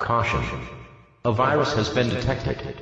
Caution. A virus has been detected.